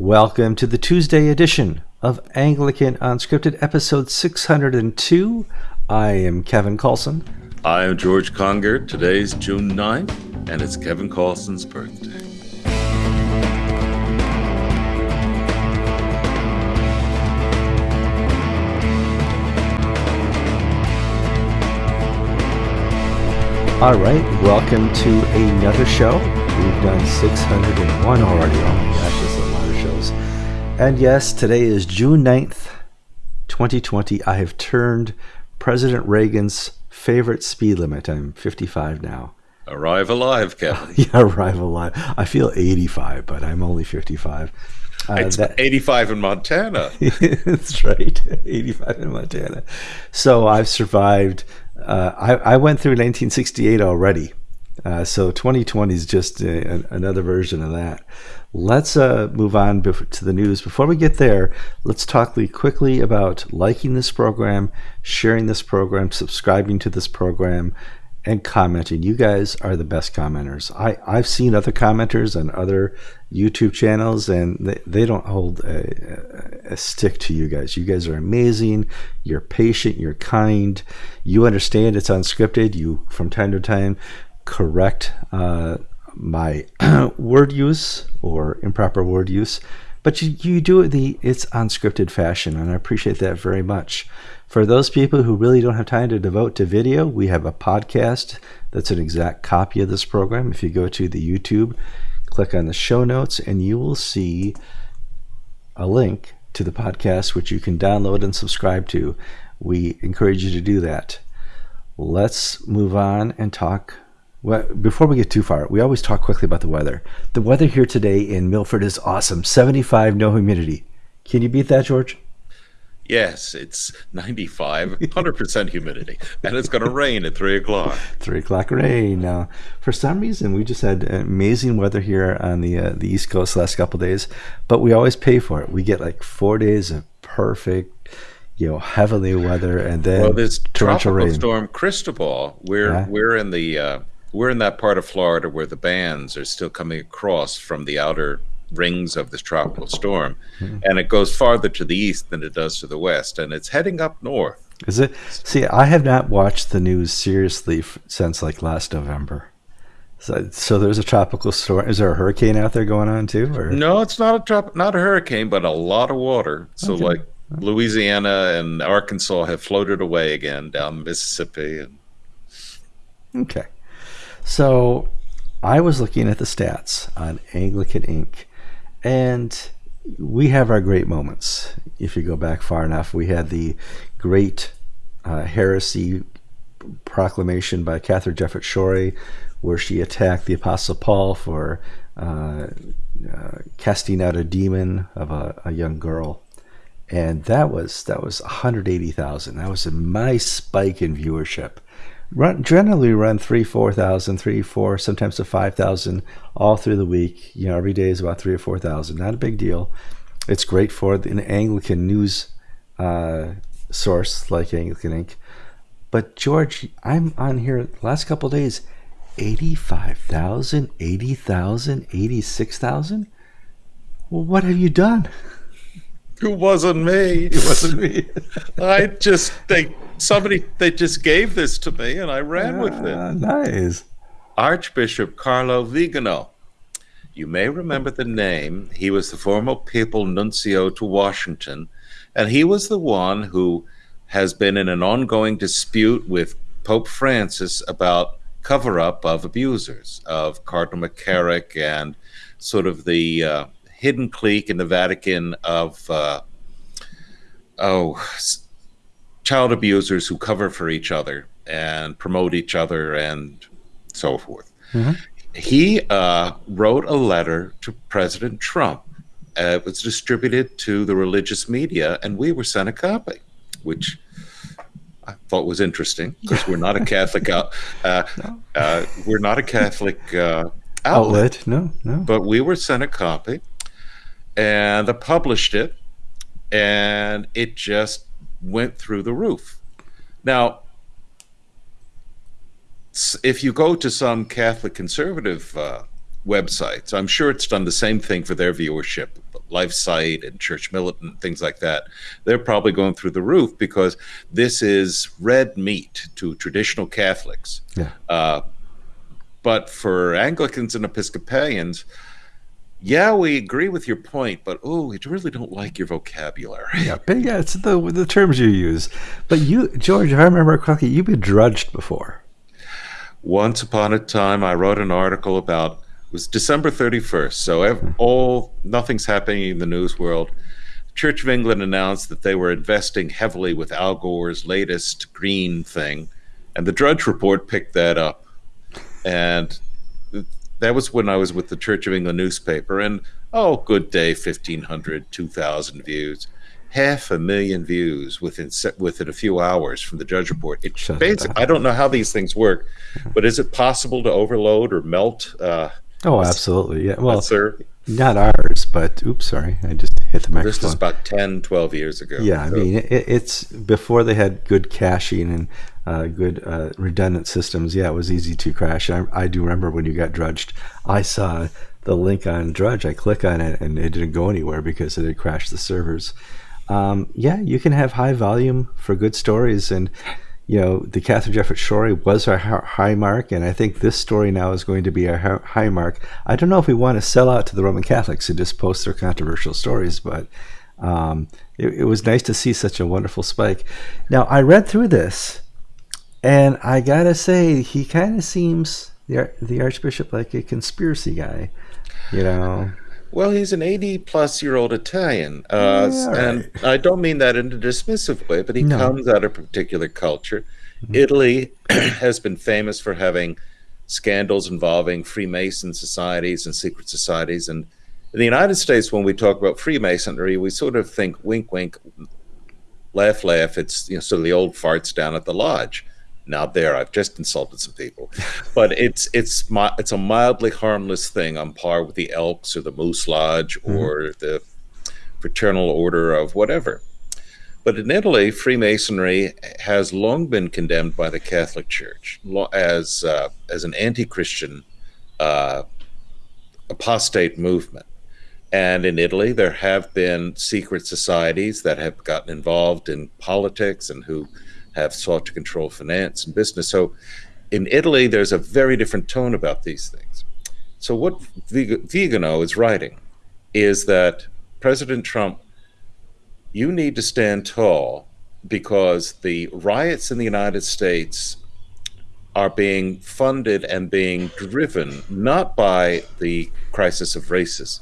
Welcome to the Tuesday edition of Anglican Unscripted, episode 602. I am Kevin Carlson. I am George Conger. Today's June 9th, and it's Kevin Carlson's birthday. All right, welcome to another show. We've done 601 already. Oh my gosh, And yes, today is June 9th, 2020. I have turned President Reagan's favorite speed limit. I'm 55 now. Arrive alive, Kevin. yeah, arrive alive. I feel 85, but I'm only 55. Uh, it's that, 85 in Montana. that's right, 85 in Montana. So I've survived uh, I, I went through 1968 already. Uh, so 2020 is just a, a, another version of that. Let's uh, move on to the news. Before we get there, let's talk quickly about liking this program, sharing this program, subscribing to this program, and commenting. You guys are the best commenters. I, I've seen other commenters on other YouTube channels, and they, they don't hold a, a, stick to you guys. You guys are amazing. You're patient. You're kind. You understand it's unscripted. You, from time to time, correct uh, my word use or improper word use. But you, you do it the it's unscripted fashion, and I appreciate that very much. For those people who really don't have time to devote to video, we have a podcast that's an exact copy of this program. If you go to the YouTube, click on the show notes, and you will see a link to the podcast, which you can download and subscribe to. We encourage you to do that. Let's move on and talk. Well, before we get too far, we always talk quickly about the weather. The weather here today in Milford is awesome 75, no humidity. Can you beat that, George? Yes, it's 95, 100% humidity, and it's going to rain at 3 o'clock. 3 o'clock rain. Now, for some reason, we just had amazing weather here on the uh, the East Coast the last couple days, but we always pay for it. We get like four days of perfect, you know, heavenly weather, and then well, this tropical rain. storm Cristobal. We're yeah. we're in the uh, we're in that part of Florida where the bands are still coming across from the outer rings of this tropical storm, mm-hmm. and it goes farther to the east than it does to the west, and it's heading up north. Is it? See, I have not watched the news seriously f- since like last November. So, so there's a tropical storm. Is there a hurricane out there going on too? Or? No, it's not a trop- not a hurricane, but a lot of water. So okay. like Louisiana and Arkansas have floated away again down Mississippi. And... Okay, so I was looking at the stats on Anglican Ink. and we have our great moments. If you go back far enough, we had the great uh, heresy proclamation by Katharine Jefferts Schori, where she attacked the Apostle Paul for uh, uh, casting out a demon of a, a, young girl, and that was that was 180,000. That was a nice spike in viewership run generally run three, four thousand, three, four, sometimes to five thousand all through the week. You know, every day is about three or four thousand. Not a big deal. It's great for an Anglican news uh, source like Anglican Ink. But George, I'm on here last couple days, 85,000, 80,000, 86,000. Well, what have you done? It wasn't me. It wasn't me. I just they somebody they just gave this to me and I ran with it. Ah, nice. Archbishop Carlo Vigano. You may remember the name. He was the former papal nuncio to Washington, and he was the one who has been in an ongoing dispute with Pope Francis about cover up of abusers, of Cardinal McCarrick and sort of the uh, hidden clique in the Vatican of uh, oh child abusers who cover for each other and promote each other and so forth. Mm-hmm. He uh, wrote a letter to President Trump. Uh, it was distributed to the religious media, and we were sent a copy, which I thought was interesting because we're not a Catholic. Uh, no. Uh, we're not a Catholic uh, outlet. outlet. No, no. But we were sent a copy, and I published it, and it just went through the roof. Now, if you go to some Catholic conservative uh, websites, I'm sure it's done the same thing for their viewership. LifeSite and Church Militant, things like that, they're probably going through the roof because this is red meat to traditional Catholics. Yeah. Uh, but for Anglicans and Episcopalians, yeah, we agree with your point, but oh, we really don't like your vocabulary. Yeah, but yeah, it's the the terms you use. But you, George, if I remember correctly, you've been drudged before. Once upon a time, I wrote an article about it was December 31st, so ev- mm-hmm. all nothing's happening in the news world. Church of England announced that they were investing heavily with Al Gore's latest green thing, and the Drudge Report picked that up. And that was when I was with the Church of England newspaper, and oh, good day, 1,500, 2,000 views. Half a million views within within a few hours from the Drudge Report. It Shut it basic, down. I don't know how these things work, but is it possible to overload or melt? Uh, Oh, absolutely. Yeah. Well, sir, not ours, but oops, sorry, I just hit the microphone. this was about 10, 12 years ago. Yeah, I So- mean, it, it's before they had good caching and uh, good uh, redundant systems. Yeah, it was easy to crash. I, I do remember when you got drudged. I saw the link on Drudge. I click on it and it didn't go anywhere because it had crashed the servers. Um, yeah, you can have high volume for good stories, and you know the Katharine Jefferts story was our high mark, and I think this story now is going to be our high mark. I don't know if we want to sell out to the Roman Catholics and just post their controversial stories, but um, it, it was nice to see such a wonderful spike. Now I read through this, and I gotta say he kind of seems the the Archbishop like a conspiracy guy, you know. Well, he's an 80 plus year old Italian. Uh, Yeah, and I don't mean that in a dismissive way, but he No. comes out of a particular culture. Mm-hmm. Italy has been famous for having scandals involving Freemason societies and secret societies. And in the United States, when we talk about Freemasonry, we sort of think wink, wink, laugh, laugh. It's you know, sort of the old farts down at the lodge. Now there, I've just insulted some people, but it's it's it's a mildly harmless thing on par with the Elks or the Moose Lodge or the Fraternal Order of whatever. But in Italy, Freemasonry has long been condemned by the Catholic Church as uh, as an anti-Christian uh, apostate movement. And in Italy, there have been secret societies that have gotten involved in politics and who have sought to control finance and business. So in Italy, there's a very different tone about these things. So what Vigano is writing is that President Trump, you need to stand tall because the riots in the United States are being funded and being driven not by the crisis of racism.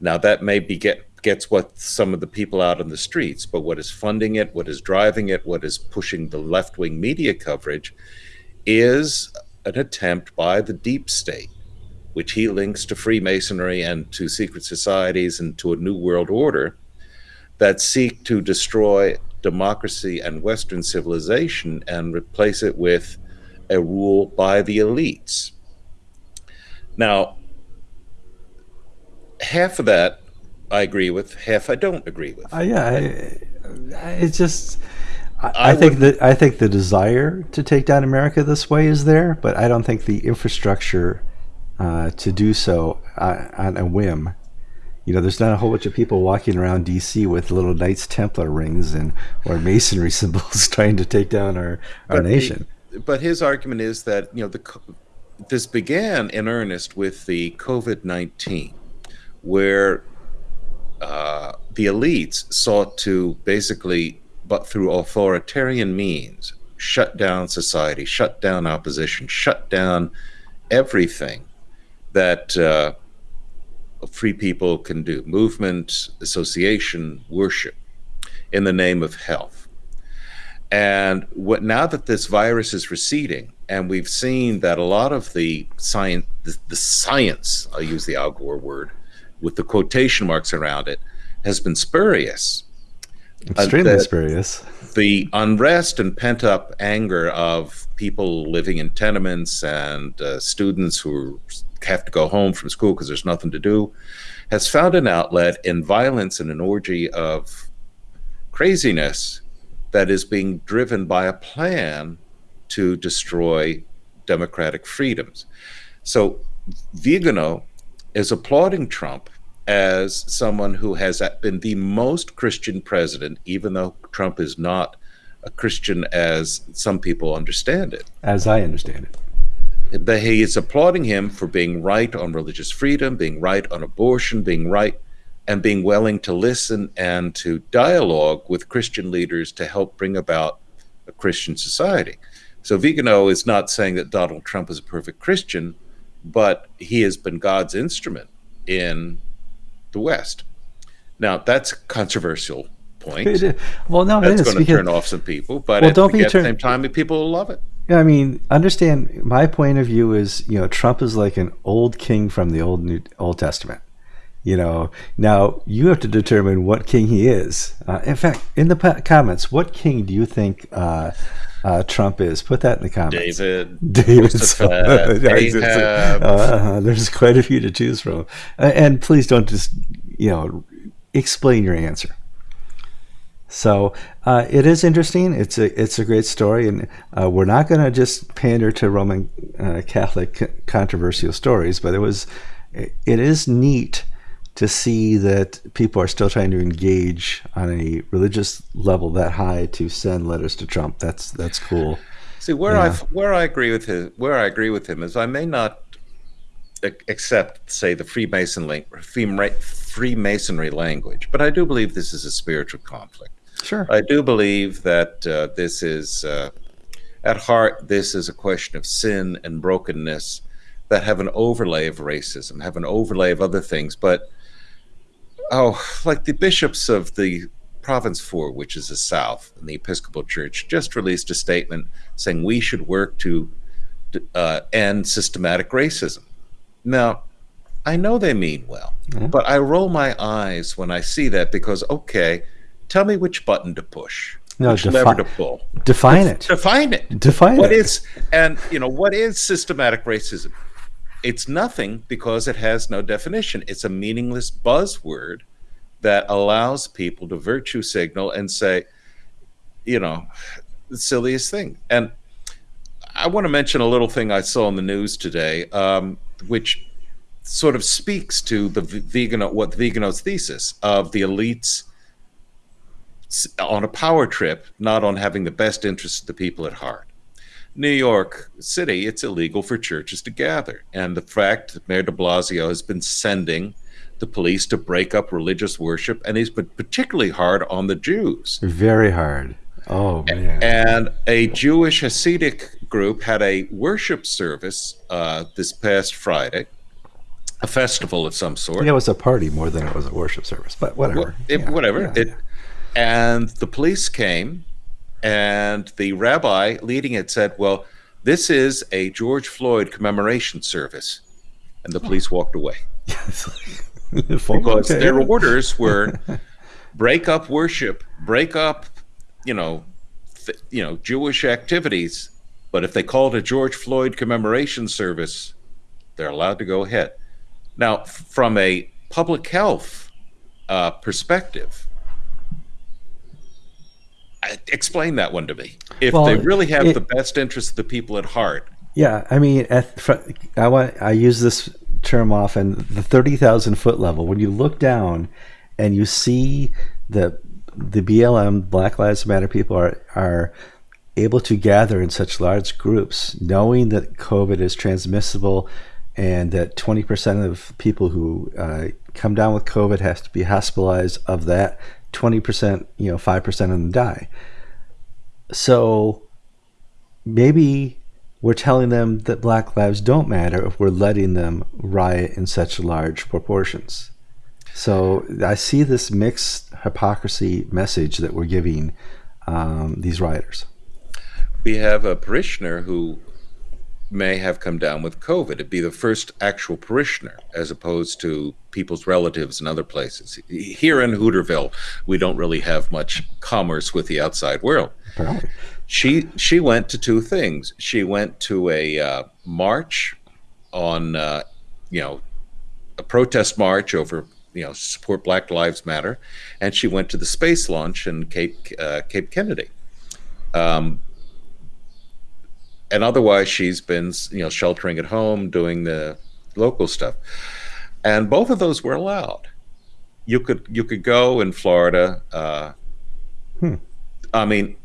Now that may be get gets what some of the people out on the streets, but what is funding it, what is driving it, what is pushing the left wing media coverage is an attempt by the deep state, which he links to Freemasonry and to secret societies and to a new world order that seek to destroy democracy and Western civilization and replace it with a rule by the elites. Now, half of that I agree with, half I don't agree with. Uh, yeah, I, it's just. I, I think that I think the desire to take down America this way is there, but I don't think the infrastructure uh, to do so uh, on a whim. You know, there's not a whole bunch of people walking around D.C. with little Knights Templar rings and or masonry symbols trying to take down our our But he- nation. but his argument is that you know the this began in earnest with the COVID nineteen, where uh, the elites sought to basically, but through authoritarian means, shut down society, shut down opposition, shut down everything that uh, free people can do movement, association, worship in the name of health. And what now that this virus is receding, and we've seen that a lot of the science, the, the science, I'll use the Al Gore word, with the quotation marks around it, has been spurious. Extremely that- spurious. The unrest and pent up anger of people living in tenements and uh, students who have to go home from school because there's nothing to do has found an outlet in violence and an orgy of craziness that is being driven by a plan to destroy democratic freedoms. So Vigano is applauding Trump as someone who has been the most Christian president, even though Trump is not a Christian as some people understand it. As I understand it. But he is applauding him for being right on religious freedom, being right on abortion, being right and being willing to listen and to dialogue with Christian leaders to help bring about a Christian society. So Vigano is not saying that Donald Trump is a perfect Christian, but he has been God's instrument in the West. Now that's a controversial point. well, no, that's going to turn off some people, but well, at, don't be at the same time, people will love it. Yeah, I mean, understand my point of view is, you know, Trump is like an old king from the old New, Old Testament. You know, now you have to determine what king he is. Uh, in fact, in the comments, what king do you think uh, uh, Trump is? Put that in the comments. David. David. Uh, there's quite a few to choose from, and please don't just you know explain your answer. So uh, it is interesting. It's a it's a great story, and uh, we're not going to just pander to Roman uh, Catholic controversial stories, but it was it is neat to see that people are still trying to engage on a religious level that high to send letters to Trump. That's that's cool. See where yeah. I where I agree with him where I agree with him is I may not accept say the Freemason link, Freemasonry language, but I do believe this is a spiritual conflict. Sure. I do believe that uh, this is, uh, at heart, this is a question of sin and brokenness that have an overlay of racism, have an overlay of other things. But, oh, like the bishops of the Province 4, which is the South, and the Episcopal Church, just released a statement saying we should work to uh, end systematic racism. Now, I know they mean well, mm-hmm. but I roll my eyes when I see that because, okay, Tell me which button to push. No, which defi- lever to pull. Define it. Define it. Define what it. is and you know what is systematic racism? It's nothing because it has no definition. It's a meaningless buzzword that allows people to virtue signal and say, you know, the silliest thing. And I want to mention a little thing I saw in the news today, um, which sort of speaks to the vegan what Vigano's thesis of the elites on a power trip, not on having the best interests of the people at heart. New York City, it's illegal for churches to gather. And the fact that Mayor de Blasio has been sending the police to break up religious worship, and he's been particularly hard on the Jews. Very hard. Oh, man. And a Jewish Hasidic group had a worship service uh, this past Friday, a festival of some sort. Yeah, it was a party more than it was a worship service, but whatever. It, yeah, whatever. Yeah, it, yeah. And the police came, and the rabbi leading it said, Well, this is a George Floyd commemoration service. And the police walked away. because their orders were break up worship, break up, you know, th- you know, Jewish activities. But if they called a George Floyd commemoration service, they're allowed to go ahead. Now, from a public health uh, perspective, explain that one to me. If well, they really have it, the best interest of the people at heart. Yeah, I mean, at, I want I use this term often. The thirty thousand foot level. When you look down and you see the the BLM Black Lives Matter people are are able to gather in such large groups, knowing that COVID is transmissible and that 20% of people who uh, come down with COVID has to be hospitalized. Of that, 20%, you know, 5% of them die. So maybe we're telling them that black lives don't matter if we're letting them riot in such large proportions. So I see this mixed hypocrisy message that we're giving um, these rioters. We have a parishioner who may have come down with COVID. It'd be the first actual parishioner, as opposed to people's relatives in other places. Here in Hooterville, we don't really have much commerce with the outside world. She she went to two things. She went to a uh, march on, uh, you know, a protest march over you know support Black Lives Matter, and she went to the space launch in Cape uh, Cape Kennedy. Um, and otherwise she's been you know sheltering at home doing the local stuff and both of those were allowed you could you could go in Florida. Uh, Hmm. I mean,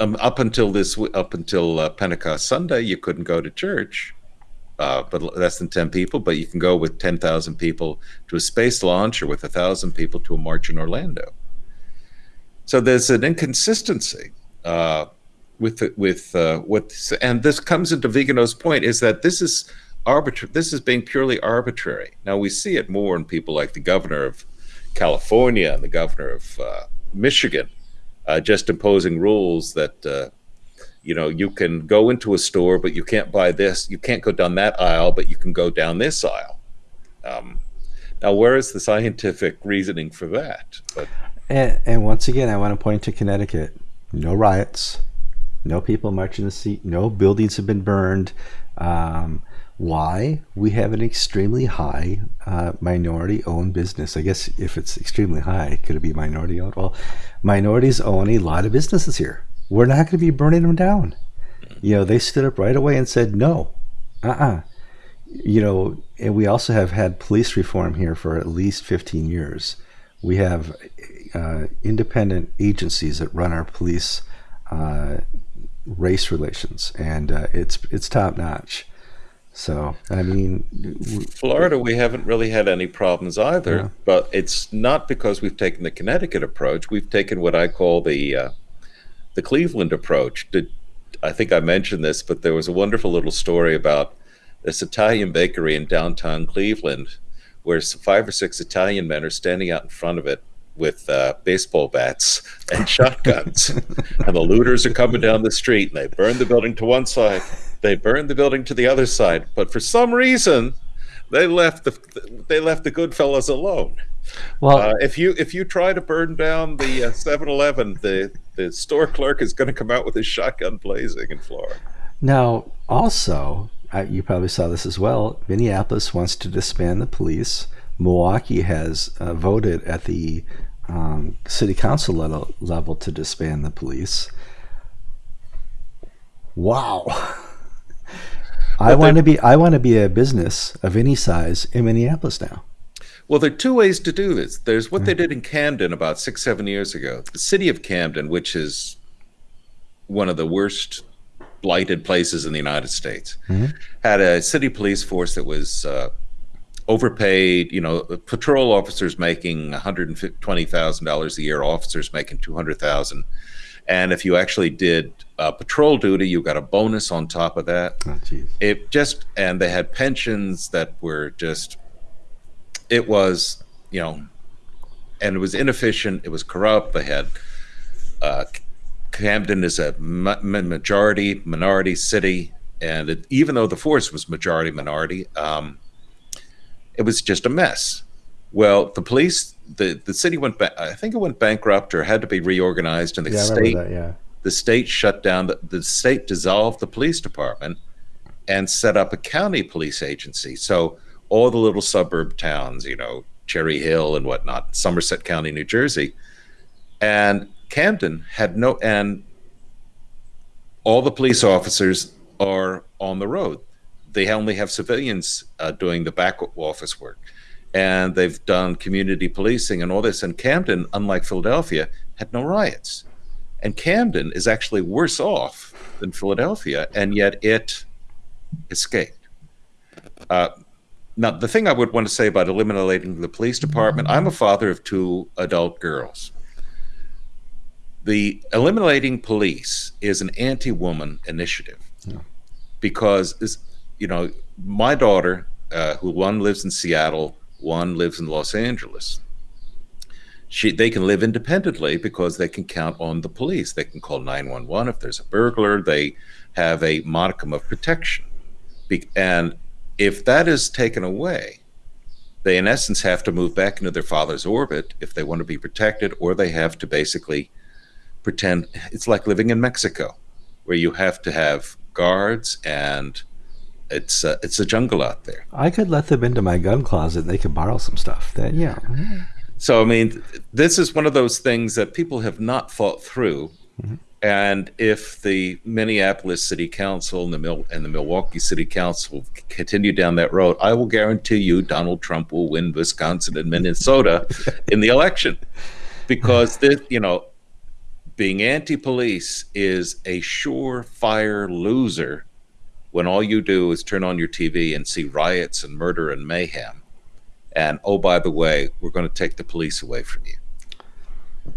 um, up until this up until uh, Pentecost Sunday, you couldn't go to church, uh, but less than ten people. But you can go with ten thousand people to a space launch, or with a thousand people to a march in Orlando. So there's an inconsistency uh, with with uh, what, and this comes into Vigano's point is that this is arbitrary. This is being purely arbitrary. Now we see it more in people like the governor of California and the governor of uh, Michigan, uh, just imposing rules that uh, you know you can go into a store, but you can't buy this. You can't go down that aisle, but you can go down this aisle. Um, now, where is the scientific reasoning for that? But And, and once again, I want to point to Connecticut. No riots, no people marching the street, no buildings have been burned. Um, why? We have an extremely high uh, minority owned business. I guess if it's extremely high, could it be minority owned? Well, minorities own a lot of businesses here. We're not going to be burning them down. You know, they stood up right away and said, no, uh uh You know, and we also have had police reform here for at least 15 years. We have uh, independent agencies that run our police uh, race relations, and uh, it's it's top notch. So I mean, Florida, we haven't really had any problems either, Yeah. but it's not because we've taken the Connecticut approach. We've taken what I call the uh, the Cleveland approach. Did I think I mentioned this? But there was a wonderful little story about this Italian bakery in downtown Cleveland, where five or six Italian men are standing out in front of it with uh, baseball bats and shotguns, and the looters are coming down the street, and they burn the building to one side, they burn the building to the other side, but for some reason, they left the they left the good fellas alone. well, Uh, if you if you try to burn down the uh, 7-Eleven, the the store clerk is going to come out with his shotgun blazing in Florida. Now, also, uh, you probably saw this as well. Minneapolis wants to disband the police. Milwaukee has uh, voted at the um, city council level, level to disband the police. Wow. I want to be I want to be a business of any size in Minneapolis now. Well, there are two ways to do this. There's what they did in Camden about six, seven years ago. The city of Camden, which is one of the worst blighted places in the United States, had a city police force that was uh, overpaid. You know, patrol officers making one hundred twenty thousand dollars a year, officers making two hundred thousand. And if you actually did uh, patrol duty, you got a bonus on top of that Oh, it just and they had pensions that were just it was you know and it was inefficient it was corrupt they had uh, camden is a ma- majority minority city and it, even though the force was majority minority um, it was just a mess well the police the, the city went ba- i think it went bankrupt or had to be reorganized and the Yeah, state that. Yeah. the state shut down the, the state dissolved the police department and set up a county police agency so all the little suburb towns you know cherry hill and whatnot somerset county new jersey and camden had no and all the police officers are on the road they only have civilians uh, doing the back office work. And they've done community policing and all this. And camden unlike philadelphia had no riots. And Camden is actually worse off than Philadelphia, and yet it escaped. Uh, now, the thing I would want to say about eliminating the police department, I'm a father of two adult girls. The eliminating police is an anti-woman initiative. Because, is you know, my daughter, uh, who one lives in Seattle, one lives in Los Angeles she they can live independently because they can count on the police. They can call 911 if there's a burglar. They have a modicum of protection. Be- and if that is taken away, they in essence have to move back into their father's orbit if they want to be protected, or they have to basically pretend it's like living in Mexico, where you have to have guards and it's uh, it's a jungle out there. I could let them into my gun closet and they could borrow some stuff. That yeah. So I mean, this is one of those things that people have not thought through, And if the Minneapolis City Council and the Mil- and the Milwaukee City Council continue down that road, I will guarantee you Donald Trump will win Wisconsin and Minnesota in the election, because this, you know, being anti-police is a surefire loser when all you do is turn on your TV and see riots and murder and mayhem. And oh, by the way, we're going to take the police away from you.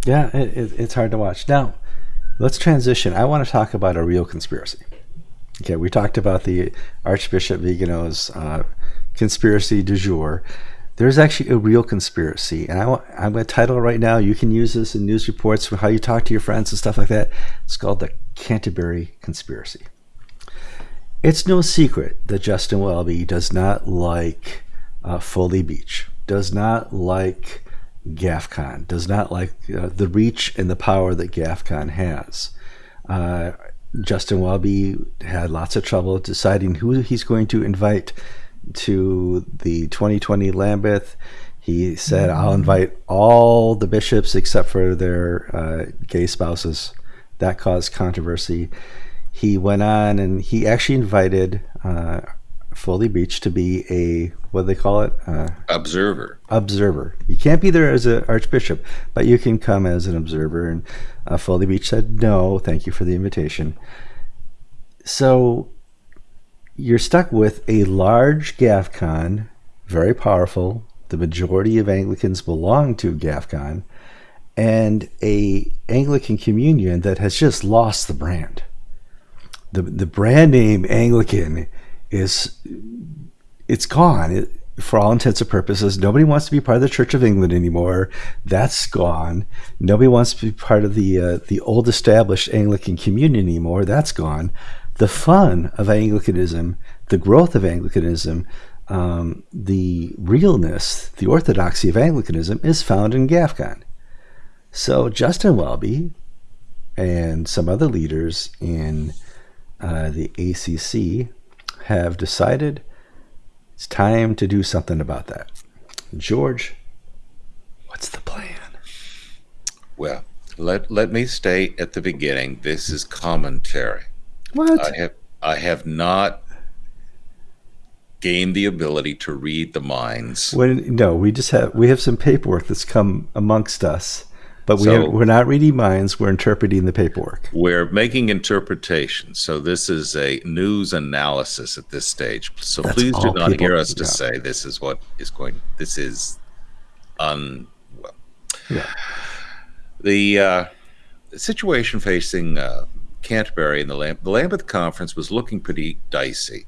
Yeah, it, it, it's hard to watch. Now, let's transition. I want to talk about a real conspiracy. Okay, we talked about the Archbishop Vigano's uh, conspiracy du jour. There's actually a real conspiracy, and I want, I'm going to title it right now. You can use this in news reports for how you talk to your friends and stuff like that. It's called the Canterbury Conspiracy. It's no secret that Justin Welby does not like uh, Foley Beach, does not like GAFCON, does not like uh, the reach and the power that GAFCON has. Uh, Justin Welby had lots of trouble deciding who he's going to invite to the 2020 Lambeth. He said, I'll invite all the bishops except for their uh, gay spouses. That caused controversy. He went on and he actually invited uh, Foley Beach to be a what do they call it? Uh, observer. Observer. You can't be there as an archbishop, but you can come as an observer. And uh, Foley Beach said no, thank you for the invitation. So you're stuck with a large GAFCON, very powerful. The majority of Anglicans belong to GAFCON, and a Anglican communion that has just lost the brand. The the brand name Anglican is it's gone. It, for all intents and purposes, nobody wants to be part of the Church of England anymore. That's gone. Nobody wants to be part of the uh, the old established Anglican communion anymore. That's gone. The fun of Anglicanism, the growth of Anglicanism, um, the realness, the orthodoxy of Anglicanism is found in GAFCON. So Justin Welby and some other leaders in uh, the ACC have decided it's time to do something about that. George, what's the plan? Well, let let me state at the beginning this is commentary. What? I have I have not gained the ability to read the minds. When, no, we just have we have some paperwork that's come amongst us but we So- are, we're not reading minds, we're interpreting the paperwork. We're making interpretations, so this is a news analysis at this stage. So That's please do not hear us to say this is what is going. This is un. Well, Yeah. the uh, situation facing uh, Canterbury and the, Lam- the Lambeth Conference was looking pretty dicey.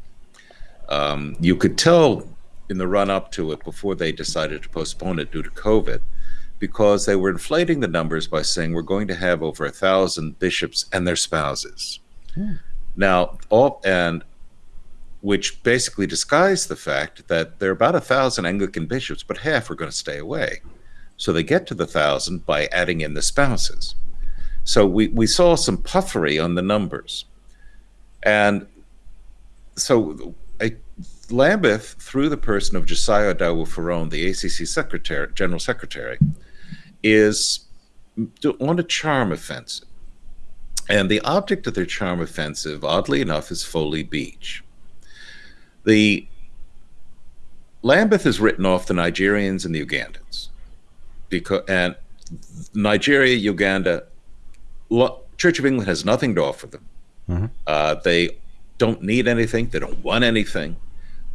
Um, you could tell in the run up to it before they decided to postpone it due to COVID, because they were inflating the numbers by saying we're going to have over a thousand bishops and their spouses. Hmm. Now, all and which basically disguised the fact that there are about a thousand Anglican bishops, but half are going to stay away. So they get to the thousand by adding in the spouses. So we, we saw some puffery on the numbers. And so a, Lambeth, through the person of Josiah Idowu-Fearon, the ACC secretary, general secretary, is on a charm offensive. And the object of their charm offensive, oddly enough, is Foley Beach. The Lambeth has written off the Nigerians and the Ugandans because and Nigeria, Uganda, Church of England has nothing to offer them. Mhm. Uh, they don't need anything. They don't want anything.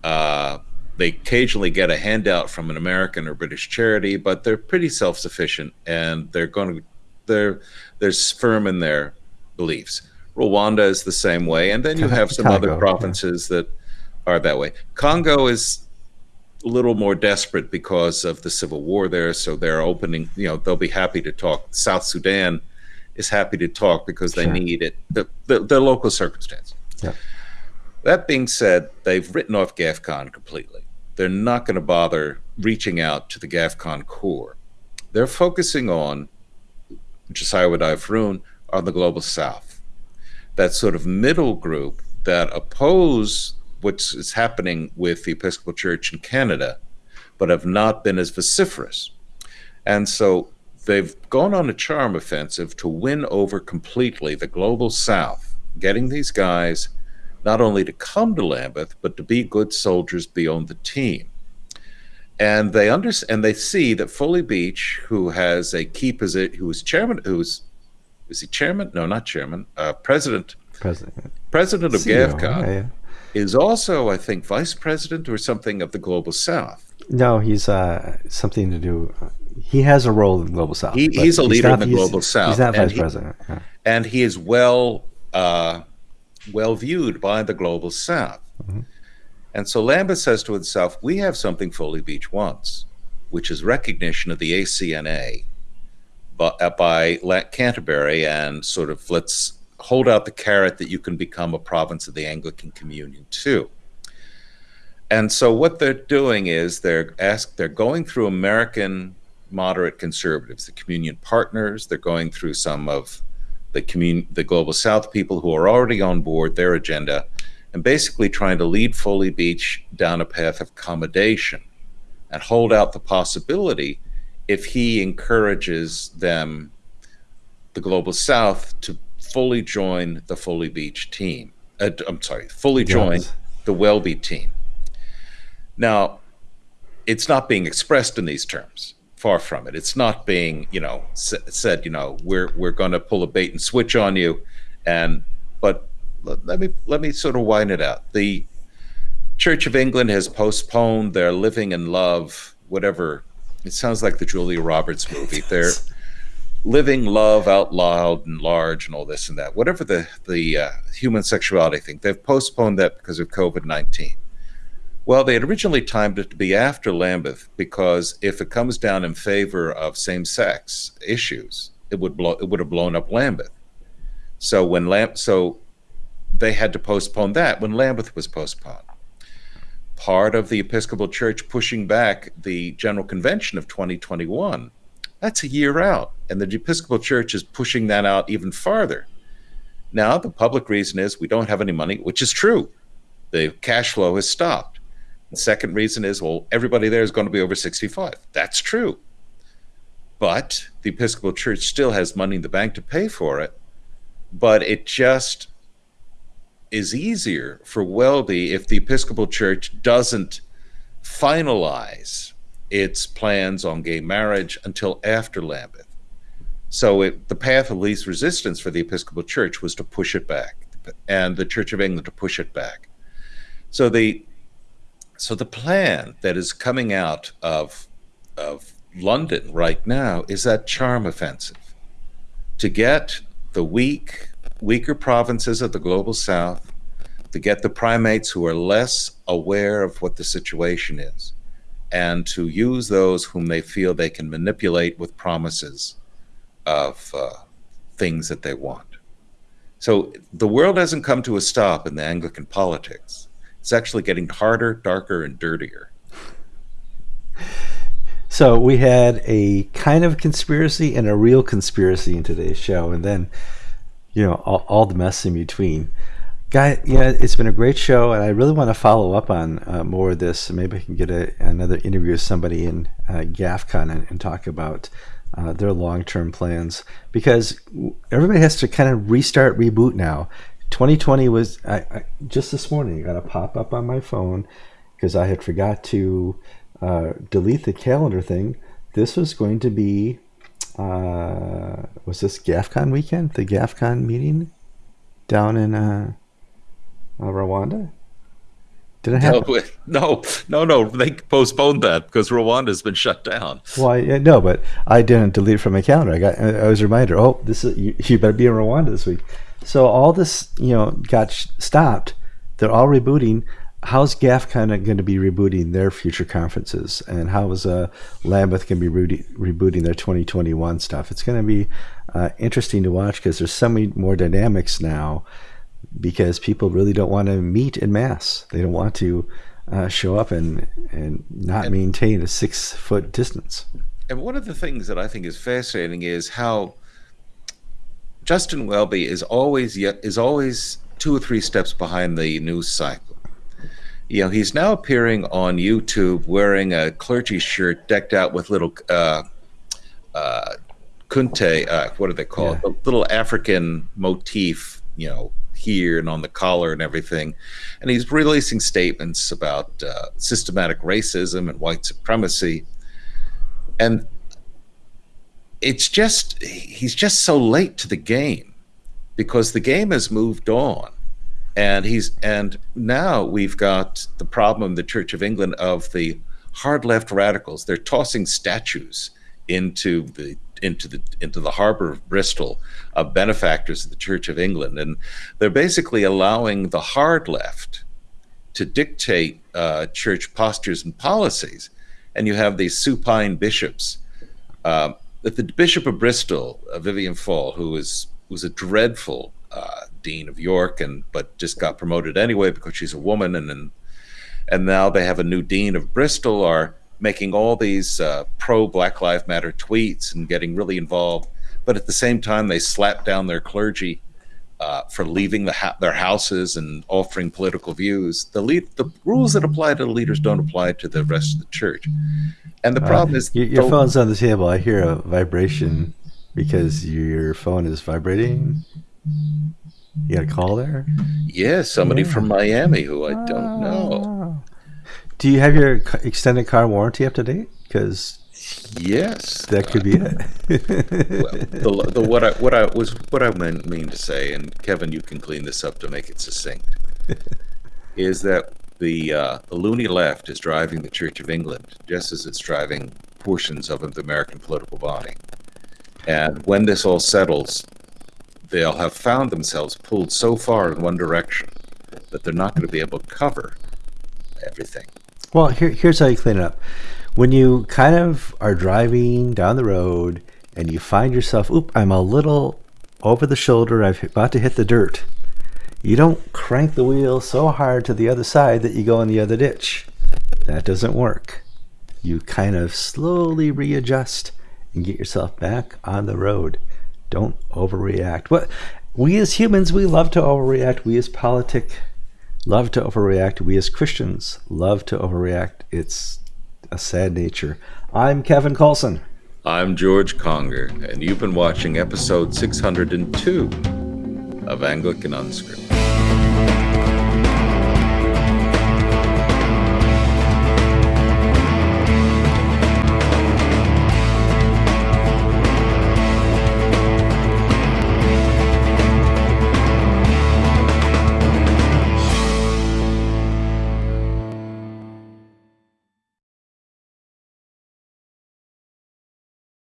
Uh, they occasionally get a handout from an American or British charity, but they're pretty self-sufficient and they're going to they're they're firm in their beliefs. Rwanda is the same way, and then you have some Congo, other yeah. provinces that are that way. Congo is a little more desperate because of the civil war there, so they're opening. You know, they'll be happy to talk. South Sudan is happy to talk because they Sure. need it. The, the, the local circumstance. Yeah. That being said, they've written off GAFCON completely. They're not going to bother reaching out to the GAFCON core. They're focusing on Josiah Wadai on the global south. That sort of middle group that oppose what is happening with the Episcopal Church in Canada, but have not been as vociferous. And so they've gone on a charm offensive to win over completely the global south, getting these guys not only to come to Lambeth, but to be good soldiers beyond the team. And they understand and they see that Foley Beach, who has a key position, who is chairman, who's is he chairman? No, not chairman. Uh, president. President. President of CEO, GAFCON yeah, yeah. is also, I think, vice president or something of the Global South. No, he's uh, something to do. He has a role in the Global South. He, he's a leader not, in the Global South. He's not vice and president. He, yeah. And he is well uh, well viewed by the Global South. Mm-hmm. And so Lambeth says to itself, we have something Foley Beach wants, which is recognition of the ACNA by, by Canterbury and sort of let's hold out the carrot that you can become a province of the Anglican Communion too. And so what they're doing is they're ask they're going through American moderate conservatives, the communion partners, they're going through some of the commun- the global south people who are already on board their agenda and basically trying to lead Foley Beach down a path of accommodation and hold out the possibility if he encourages them the global south to fully join the Foley Beach team. Uh, I'm sorry, fully join yes. the Welby team. Now, it's not being expressed in these terms. Far from it. It's not being, you know, said. You know, we're we're going to pull a bait and switch on you, and but let me let me sort of wind it out. The Church of England has postponed their Living in Love, whatever. It sounds like the Julia Roberts movie. They're living love out loud and large and all this and that. Whatever the the uh, human sexuality thing, they've postponed that because of COVID nineteen. Well, they had originally timed it to be after Lambeth because if it comes down in favor of same-sex issues, it would blow it would have blown up Lambeth. So when Lam so they had to postpone that when Lambeth was postponed. Part of the Episcopal Church pushing back the General Convention of 2021. That's a year out, and the Episcopal Church is pushing that out even farther. Now, the public reason is we don't have any money, which is true. The cash flow has stopped. The second reason is, well, everybody there is going to be over 65. That's true. But the Episcopal Church still has money in the bank to pay for it. But it just is easier for Welby if the Episcopal Church doesn't finalize its plans on gay marriage until after Lambeth. So it, the path of least resistance for the Episcopal Church was to push it back, and the Church of England to push it back. So the so the plan that is coming out of of London right now is that charm offensive to get the weak, weaker provinces of the global south, to get the primates who are less aware of what the situation is, and to use those whom they feel they can manipulate with promises of uh, things that they want. So the world hasn't come to a stop in the Anglican politics it's actually getting harder, darker, and dirtier. So we had a kind of conspiracy and a real conspiracy in today's show, and then you know all, all the mess in between. Guy, yeah, it's been a great show, and I really want to follow up on uh, more of this. Maybe I can get a, another interview with somebody in uh, GAFCON and, and talk about uh, their long-term plans because everybody has to kind of restart, reboot now. 2020 was I, I, just this morning. I got a pop up on my phone because I had forgot to uh, delete the calendar thing. This was going to be uh, was this GAFCON weekend? The GAFCON meeting down in uh, uh Rwanda. Did it happen? No, no, no, They postponed that because Rwanda's been shut down. Well, yeah, no, but I didn't delete it from my calendar. I got I was a reminder. Oh, this is you, you better be in Rwanda this week. So all this, you know, got stopped. They're all rebooting. How's GAF kind of going to be rebooting their future conferences, and how is uh, Lambeth going to be rebooting their 2021 stuff? It's going to be uh, interesting to watch because there's so many more dynamics now. Because people really don't want to meet in mass. They don't want to uh, show up and and not and, maintain a six foot distance. And one of the things that I think is fascinating is how Justin Welby is always yet is always two or three steps behind the news cycle. You know, he's now appearing on YouTube wearing a clergy shirt decked out with little uh, uh, kente, uh, what do they call Yeah. little African motif, you know, here and on the collar and everything. And he's releasing statements about uh, systematic racism and white supremacy. And it's just, he's just so late to the game because the game has moved on. And he's, and now we've got the problem the Church of England of the hard left radicals. They're tossing statues into the into the into the harbor of Bristol of benefactors of the Church of England, and they're basically allowing the hard left to dictate uh, church postures and policies. And you have these supine bishops. Um, that the Bishop of Bristol, uh, Vivienne Faull, who was was a dreadful uh, dean of York, and but just got promoted anyway because she's a woman, and and, and now they have a new dean of Bristol are making all these uh, pro Black Lives Matter tweets and getting really involved, but at the same time they slap down their clergy uh, for leaving the ha- their houses and offering political views. The lead, the rules that apply to the leaders don't apply to the rest of the church. And the problem is, Your, your phone's on the table. I hear a vibration because your phone is vibrating. You got a call there? yeah, somebody Yeah. from Miami who I don't know. Do you have your extended car warranty up to date? Because Yes, that could be it. the, the what I what I was what I meant mean to say, and Kevin, you can clean this up to make it succinct, is that the uh, the loony left is driving the Church of England just as it's driving portions of the American political body, and when this all settles, they'll have found themselves pulled so far in one direction that they're not going to be able to cover everything. Well, here, here's how you clean it up. When you kind of are driving down the road and you find yourself, oop, I'm a little over the shoulder, I've about to hit the dirt. You don't crank the wheel so hard to the other side that you go in the other ditch. That doesn't work. You kind of slowly readjust and get yourself back on the road. Don't overreact. What we as humans, we love to overreact. We as politic love to overreact. We as Christians love to overreact. It's a sad nature. I'm Kevin Kallsen. I'm George Conger, and you've been watching episode 602 of Anglican Unscripted.